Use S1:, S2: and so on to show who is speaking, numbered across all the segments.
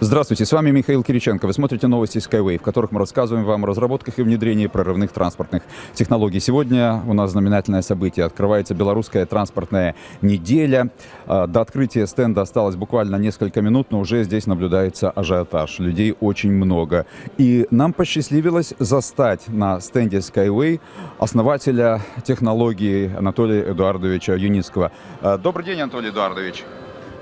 S1: Здравствуйте, с вами Михаил Кириченко. Вы смотрите новости Skyway, в которых мы рассказываем вам о разработках и внедрении прорывных транспортных технологий. Сегодня у нас знаменательное событие. Открывается белорусская транспортная неделя. А, до открытия стенда осталось буквально несколько минут, но уже здесь наблюдается ажиотаж. Людей очень много. И нам посчастливилось застать на стенде Skyway основателя технологии Анатолия Эдуардовича Юницкого. А, добрый день, Анатолий Эдуардович.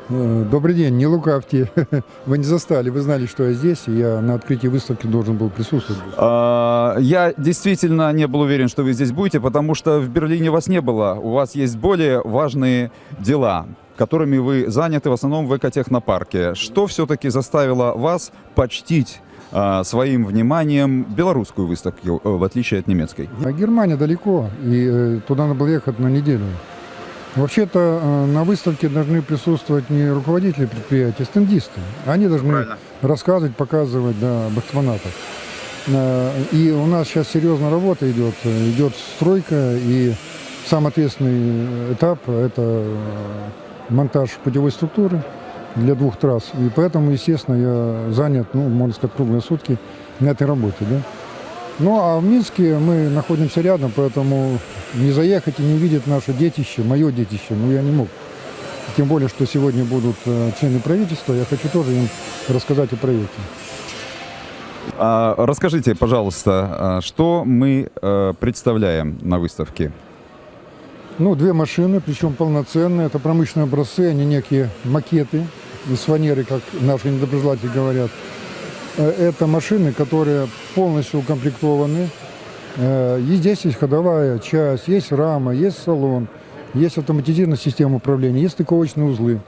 S2: Э, добрый день, не лукавьте. Вы не застали, вы знали, что я здесь, и я на открытии выставки должен был присутствовать.
S1: А, я действительно не был уверен, что вы здесь будете, потому что в Берлине вас не было. У вас есть более важные дела которыми вы заняты в основном в экотехнопарке. Что все-таки заставило вас почтить а, своим вниманием белорусскую выставку, в отличие от немецкой?
S2: А Германия далеко, и э, туда надо было ехать на неделю. Вообще-то э, на выставке должны присутствовать не руководители предприятия, а стендисты. Они должны Правильно. рассказывать, показывать да, об экспонатах. Э, и у нас сейчас серьезная работа идет. Идет стройка, и самый ответственный этап – это э, монтаж путевой структуры для двух трасс. И поэтому, естественно, я занят, ну, можно сказать, круглые сутки на этой работе. Да? Ну, а в Минске мы находимся рядом, поэтому не заехать и не увидеть наше детище, мое детище, ну, я не мог. Тем более, что сегодня будут э, члены правительства, я хочу тоже им рассказать о проекте.
S1: А, расскажите, пожалуйста, а что мы э, представляем на выставке?
S2: Ну, две машины, причем полноценные. Это промышленные образцы, они некие макеты из фанеры, как наши недоброжелатели говорят. Э, это машины, которые полностью укомплектованы. Э, и здесь есть ходовая часть, есть рама, есть салон, есть автоматизированная система управления, есть стыковочные узлы.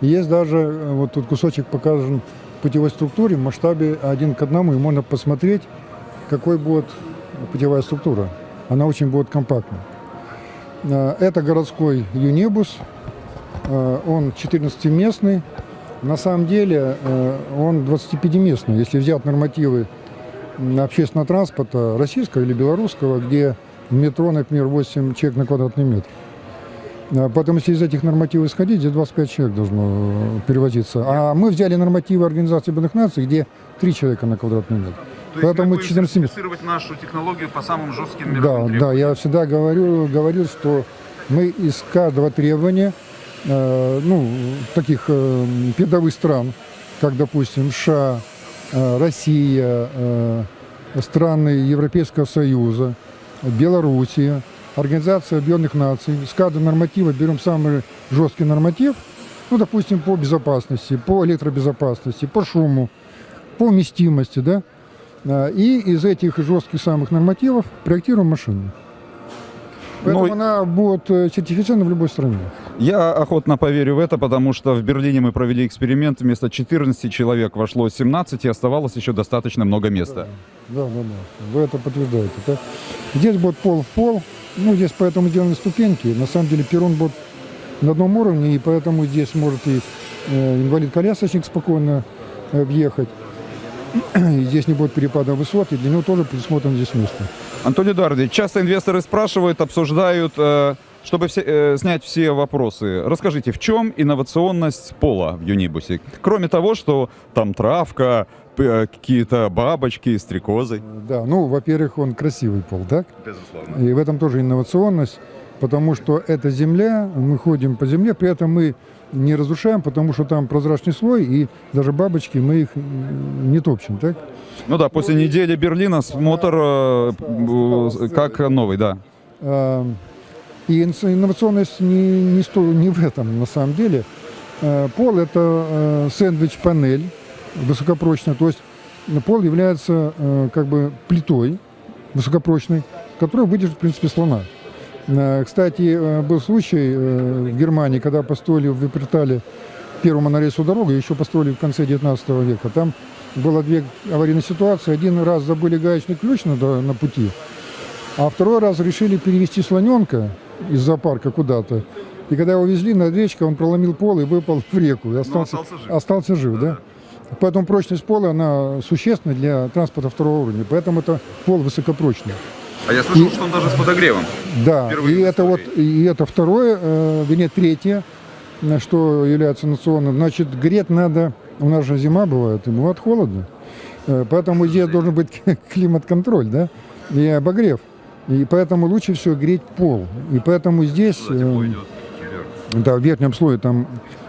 S2: Есть даже, э, вот тут кусочек показан путевой структуре в масштабе один к одному, и можно посмотреть, какой будет путевая структура. Она очень будет компактна. Это городской юнибус, он 14-местный, на самом деле э, он 25-местный. Если взять нормативы общественного транспорта российского или белорусского, где в метро, например, 8 человек на квадратный метр. А поэтому, если из этих нормативов исходить, здесь 25 человек должно перевозиться. А мы взяли нормативы Организации Объединенных Наций, где 3 человека на квадратный метр.
S1: То Поэтому есть вы 14... нашу технологию по самым жестким
S2: Да, да, я всегда говорю, говорил, что мы из каждого требования Э, ну, таких э, передовых стран, как, допустим, США, э, Россия, страны Европейского Союза, Белоруссия, Организация Объединенных Наций. С каждого норматива берем самый жесткий норматив, ну, допустим, по безопасности, по электробезопасности, по шуму, по вместимости, да, и из этих жестких самых нормативов проектируем машину. Поэтому Но... она будет сертифицирована в любой стране.
S1: Я охотно поверю в это, потому что в Берлине мы провели эксперимент. Вместо 14 человек вошло 17, и оставалось еще достаточно много места.
S2: Да, да, да. Вы это подтверждаете. Так? Здесь будет пол в пол. Ну, здесь поэтому сделаны ступеньки. На самом деле перрон будет на одном уровне, и поэтому здесь может и э, инвалид-колясочник спокойно э, въехать. И здесь не будет перепада высот, и для него тоже предусмотрено здесь место.
S1: Антоний Эдуардович, часто инвесторы спрашивают, обсуждают... Э чтобы все, э, снять все вопросы, расскажите, в чем инновационность пола в Юнибусе? Кроме того, что там травка, э, какие-то бабочки, стрекозы.
S2: Да, ну, во-первых, он красивый пол, так?
S1: Безусловно.
S2: И в этом тоже инновационность, потому что это земля, мы ходим по земле, при этом мы не разрушаем, потому что там прозрачный слой, и даже бабочки мы их не топчем, так?
S1: Ну да, после ну, недели Берлина смотр э, э, как новый, да.
S2: И инновационность не, не, сто, не в этом на самом деле. Э, пол – это э, сэндвич-панель высокопрочная, то есть пол является э, как бы плитой высокопрочной, которая выдержит, в принципе, слона. Кстати, был случай в Германии, когда построили в Випертале первую монорельсовую дорогу, еще построили в конце 19 века. Там было две аварийные ситуации. Один раз забыли гаечный ключ на, на пути, а второй раз решили перевести слоненка из зоопарка куда-то. И когда его везли над речкой, он проломил пол и выпал в реку. И остался, остался жив, остался жив да. да? Поэтому прочность пола, она существенна для транспорта второго уровня. Поэтому это пол высокопрочный.
S1: А я слышал, и, что он даже с подогревом.
S2: Да, и это, вот, и это второе, э, вернее, третье, что является национальным. Значит, греть надо У нас же зима бывает, и бывает холодно. Э, Поэтому здесь должен быть климат-контроль, да, и обогрев. И поэтому лучше всего греть пол. И поэтому здесь, э, да, в верхнем слое там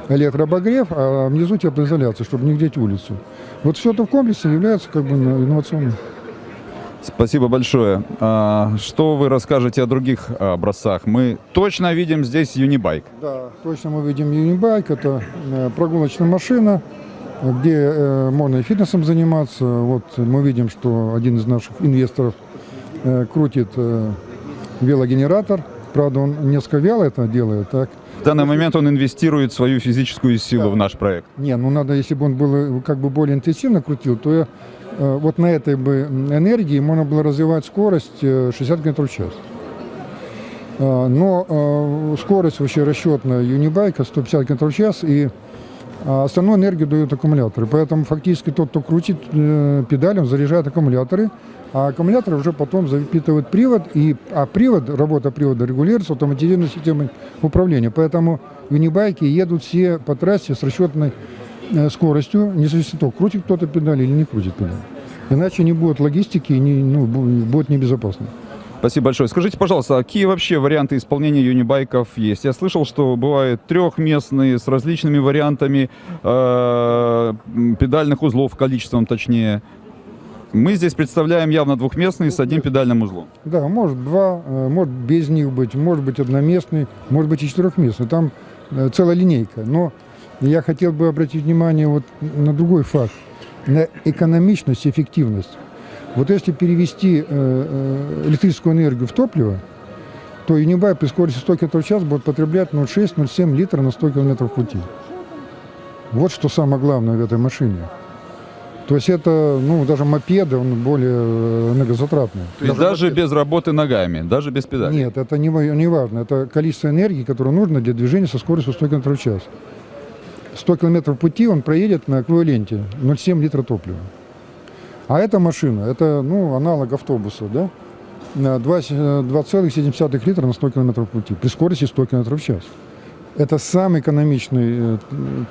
S2: электрообогрев, а внизу теплоизоляция, чтобы не греть улицу. Вот все это в комплексе является как бы инновационным.
S1: Спасибо большое. А, Что вы расскажете о других образцах? Мы точно видим здесь Юнибайк.
S2: Да, точно мы видим Юнибайк. Это э, прогулочная машина, где э, можно и фитнесом заниматься. Вот мы видим, что один из наших инвесторов крутит э, велогенератор. Правда, он несколько вяло это делает, так?
S1: В данный момент он инвестирует свою физическую силу в наш проект.
S2: Не, ну надо, если бы он был э, как бы более интенсивно крутил, то я, э, вот на этой бы энергии можно было развивать скорость э, 60 км в час. А, Но э, скорость вообще расчетная юнибайка 150 км в час, и а, остальную энергию дают аккумуляторы. Поэтому фактически тот, кто крутит э, педалем, заряжает аккумуляторы, а аккумуляторы уже потом запитывают привод, и, а привод, работа привода регулируется автоматизированной системой управления. Поэтому юнибайки едут все по трассе с расчетной э, скоростью, не зависит от того, крутит кто-то педаль или не крутит педаль. Иначе не будет логистики, не, ну, бу- будет небезопасно.
S1: Спасибо большое. Скажите, пожалуйста, а какие вообще варианты исполнения юнибайков есть? Я слышал, что бывают трехместные с различными вариантами э, педальных узлов, количеством точнее. Мы здесь представляем явно двухместный с одним педальным узлом.
S2: Да, может два, э, может без них быть, может быть одноместный, может быть и четырехместный. Там э, целая линейка. Но я хотел бы обратить внимание вот на другой факт, на экономичность эффективность. Вот если перевести э, э, электрическую энергию в топливо, то Юнибай при скорости 100 км в час будет потреблять 0,6-0,7 литра на 100 км пути. Вот что самое главное в этой машине. То есть это, ну, даже мопеды, он более э, энергозатратный.
S1: То есть даже без работы ногами, даже без педали.
S2: Нет, это не, не важно. Это количество энергии, которое нужно для движения со скоростью 100 км в час. 100 км пути он проедет на эквиваленте 0,7 литра топлива. А эта машина, это ну, аналог автобуса, да? На 2 с- э, 2,7 литра на 100 км пути при скорости 100 км в час. Это самый экономичный э,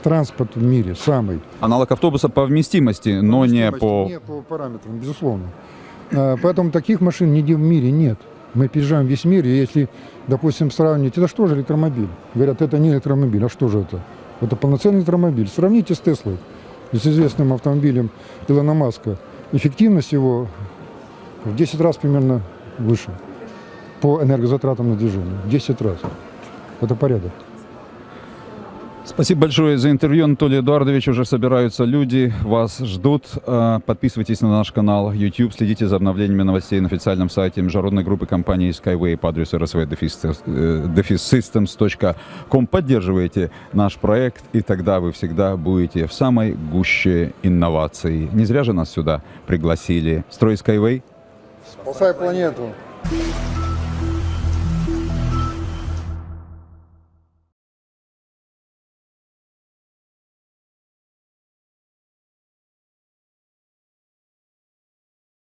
S2: транспорт в мире, самый.
S1: Аналог автобуса по вместимости, но не по...
S2: Не по параметрам, безусловно. Поэтому таких машин нигде в мире нет. Мы переезжаем весь мир, и если, допустим, сравнить, это что же электромобиль? Говорят, это не электромобиль, а что же это? Это полноценный электромобиль. Сравните с Теслой, с известным автомобилем Илона Маска. Эффективность его в 10 раз примерно выше по энергозатратам на движение. В 10 раз. Это порядок.
S1: Спасибо большое за интервью, Анатолий Эдуардович. Уже собираются люди, вас ждут. Э, Подписывайтесь на наш канал YouTube, следите за обновлениями новостей на официальном сайте международной группы компании Skyway по адресу rsv-systems.com. Поддерживайте наш проект, и тогда вы всегда будете в самой гуще инноваций. Не зря же нас сюда пригласили. Строй Skyway.
S2: Спасай планету.